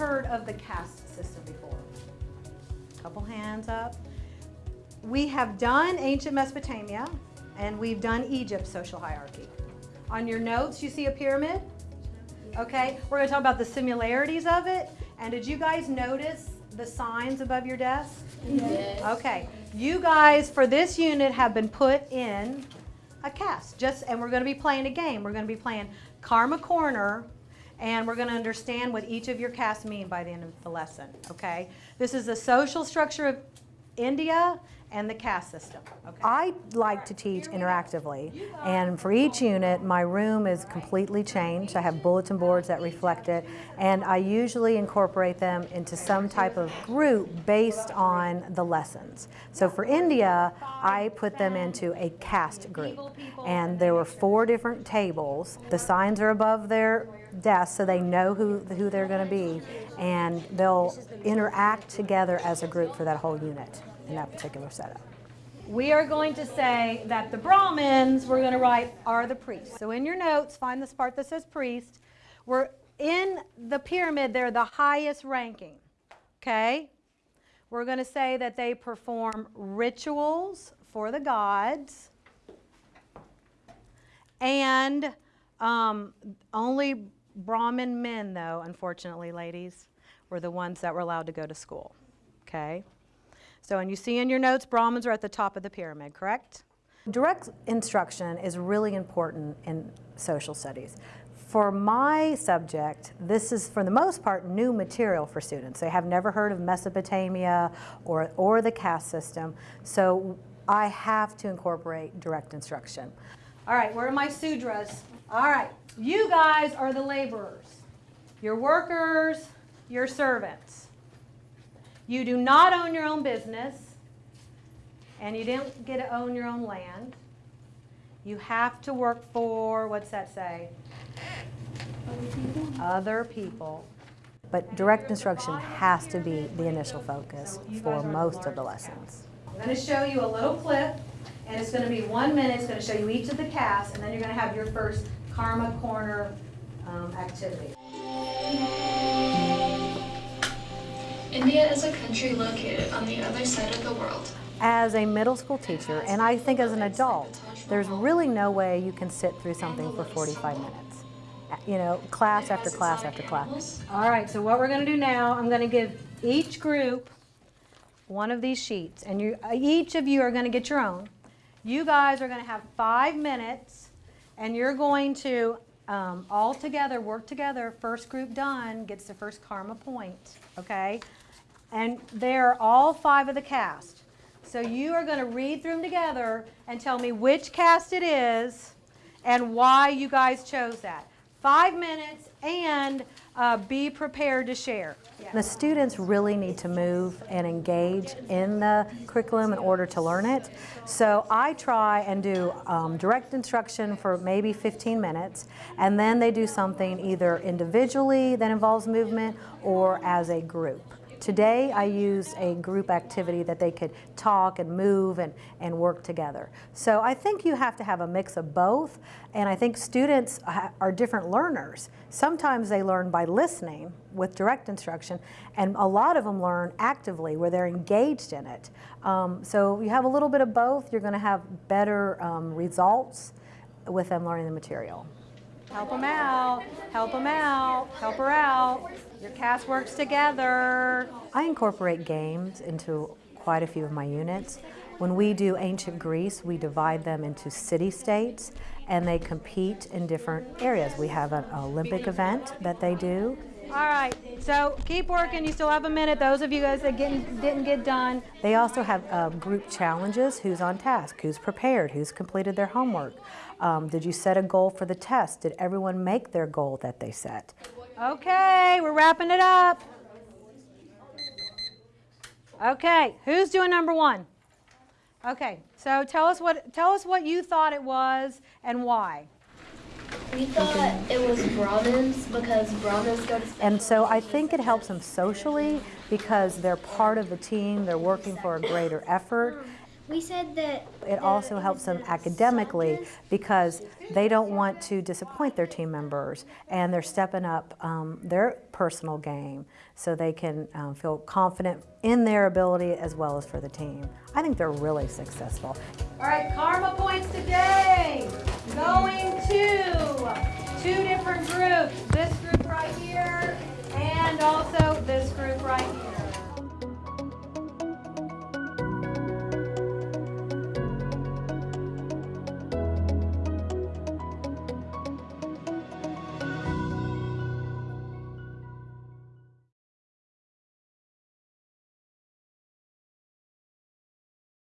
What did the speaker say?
heard of the caste system before? Couple hands up. We have done ancient Mesopotamia and we've done Egypt's social hierarchy. On your notes, you see a pyramid? Okay, we're going to talk about the similarities of it. And did you guys notice the signs above your desk? Yes. Okay, you guys for this unit have been put in a caste. Just and we're going to be playing a game. We're going to be playing Karma Corner and we're going to understand what each of your castes mean by the end of the lesson, okay? This is the social structure of India and the caste system, okay? I like to teach interactively, and for each unit, my room is completely changed. I have bulletin boards that reflect it, and I usually incorporate them into some type of group based on the lessons. So for India, I put them into a caste group, and there were four different tables. The signs are above their desks so they know who, who they're going to be, and they'll interact together as a group for that whole unit in that particular setup. We are going to say that the Brahmins, we're going to write, are the priests. So in your notes, find this part that says priest. We're in the pyramid, they're the highest ranking. Okay? We're going to say that they perform rituals for the gods. And um, only Brahmin men, though, unfortunately, ladies, were the ones that were allowed to go to school. Okay? So, and you see in your notes, Brahmins are at the top of the pyramid, correct? Direct instruction is really important in social studies. For my subject, this is for the most part new material for students. They have never heard of Mesopotamia or, or the caste system, so I have to incorporate direct instruction. All right, where are my sudras? All right, you guys are the laborers, your workers, your servants. You do not own your own business, and you didn't get to own your own land. You have to work for, what's that say? Other people. But direct instruction has to be the initial focus for most of the lessons. I'm going to show you a little clip, and it's going to be one minute. It's going to show you each of the castes, and then you're going to have your first Karma Corner um, activity. India is a country located on the other side of the world. As a middle school teacher, and I think as an adult, there's really no way you can sit through something for 45 minutes. You know, class after class after class. All right, so what we're going to do now, I'm going to give each group one of these sheets, and you, each of you are going to get your own. You guys are going to have five minutes, and you're going to um, all together work together. First group done gets the first karma point, okay? And they're all five of the caste. So you are going to read through them together and tell me which caste it is and why you guys chose that. Five minutes and uh, be prepared to share. The students really need to move and engage in the curriculum in order to learn it. So I try and do um, direct instruction for maybe 15 minutes, and then they do something either individually that involves movement or as a group. Today I used a group activity that they could talk and move and, and work together. So I think you have to have a mix of both and I think students are different learners. Sometimes they learn by listening with direct instruction and a lot of them learn actively where they're engaged in it. Um, so you have a little bit of both, you're going to have better um, results with them learning the material. Help them out, help them out, help her out. Your caste works together. I incorporate games into quite a few of my units. When we do ancient Greece, we divide them into city-states and they compete in different areas. We have an Olympic event that they do. All right, so keep working. You still have a minute. Those of you guys that didn't, didn't get done. They also have um, group challenges. Who's on task? Who's prepared? Who's completed their homework? Um, did you set a goal for the test? Did everyone make their goal that they set? Okay, we're wrapping it up. Okay, who's doing number one? Okay, so tell us what tell us what you thought it was and why. We thought it was Brahmins because Brahmins go to And so I think it helps them socially because they're part of the team, they're working for a greater effort. We said that It also helps them academically because they don't want to disappoint their team members and they're stepping up um, their personal game so they can um, feel confident in their ability as well as for the team. I think they're really successful. All right, karma points today going to two different groups. This group right here